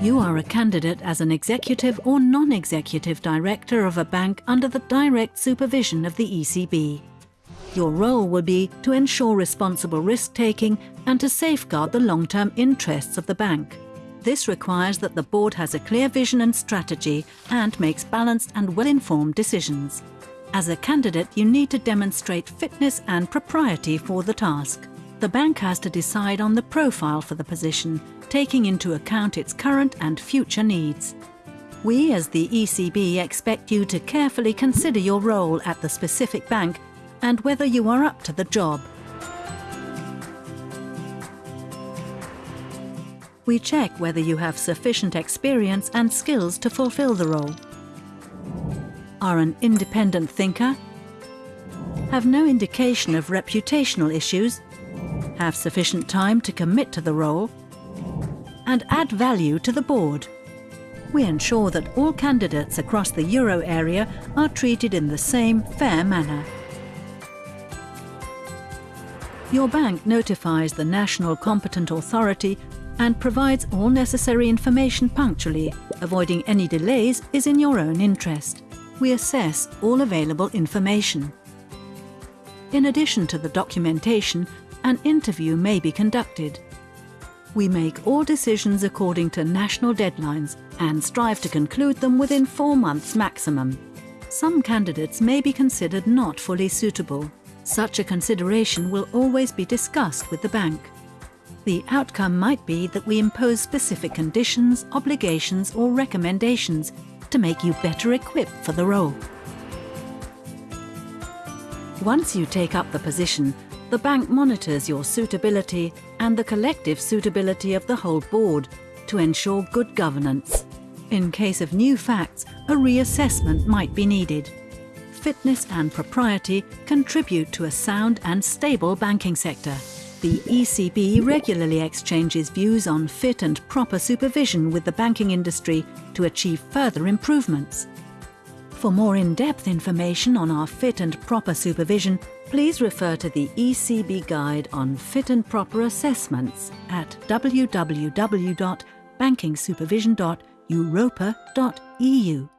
You are a candidate as an executive or non-executive director of a bank under the direct supervision of the ECB. Your role will be to ensure responsible risk-taking and to safeguard the long-term interests of the bank. This requires that the board has a clear vision and strategy and makes balanced and well-informed decisions. As a candidate, you need to demonstrate fitness and propriety for the task. The bank has to decide on the profile for the position, taking into account its current and future needs. We as the ECB expect you to carefully consider your role at the specific bank and whether you are up to the job. We check whether you have sufficient experience and skills to fulfill the role. Are an independent thinker, have no indication of reputational issues, have sufficient time to commit to the role, and add value to the board. We ensure that all candidates across the euro area are treated in the same fair manner. Your bank notifies the national competent authority and provides all necessary information punctually. Avoiding any delays is in your own interest. We assess all available information. In addition to the documentation, an interview may be conducted. We make all decisions according to national deadlines and strive to conclude them within four months maximum. Some candidates may be considered not fully suitable. Such a consideration will always be discussed with the bank. The outcome might be that we impose specific conditions, obligations or recommendations to make you better equipped for the role. Once you take up the position, the bank monitors your suitability and the collective suitability of the whole board to ensure good governance. In case of new facts, a reassessment might be needed. Fitness and propriety contribute to a sound and stable banking sector. The ECB regularly exchanges views on fit and proper supervision with the banking industry to achieve further improvements. For more in-depth information on our fit and proper supervision, please refer to the ECB Guide on Fit and Proper Assessments at www.bankingsupervision.europa.eu.